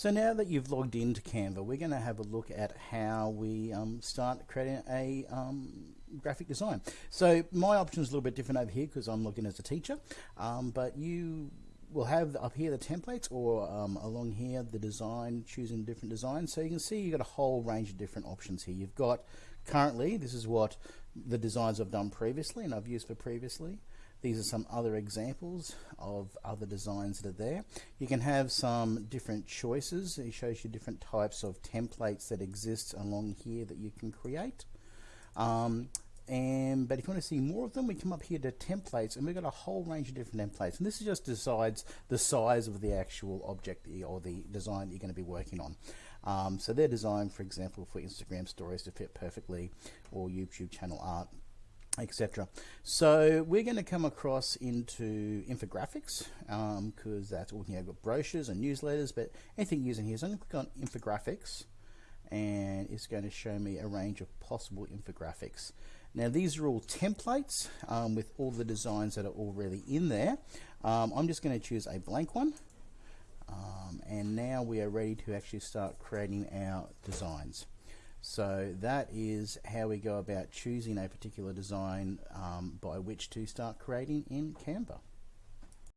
So now that you've logged into Canva, we're going to have a look at how we um, start creating a um, graphic design. So my option is a little bit different over here because I'm looking as a teacher, um, but you will have up here the templates or um, along here the design, choosing different designs. So you can see you've got a whole range of different options here. You've got currently, this is what the designs I've done previously and I've used for previously. These are some other examples of other designs that are there. You can have some different choices. It shows you different types of templates that exist along here that you can create. Um, and but if you want to see more of them we come up here to templates and we've got a whole range of different templates and this just decides the size of the actual object or the design that you're going to be working on um, so they're designed for example for Instagram stories to fit perfectly or YouTube channel art etc. So we're going to come across into infographics because um, that's all you have got brochures and newsletters, but anything using here. So I'm going to click on infographics and it's going to show me a range of possible infographics. Now these are all templates um, with all the designs that are already in there. Um, I'm just going to choose a blank one um, and now we are ready to actually start creating our designs. So that is how we go about choosing a particular design um, by which to start creating in Canva.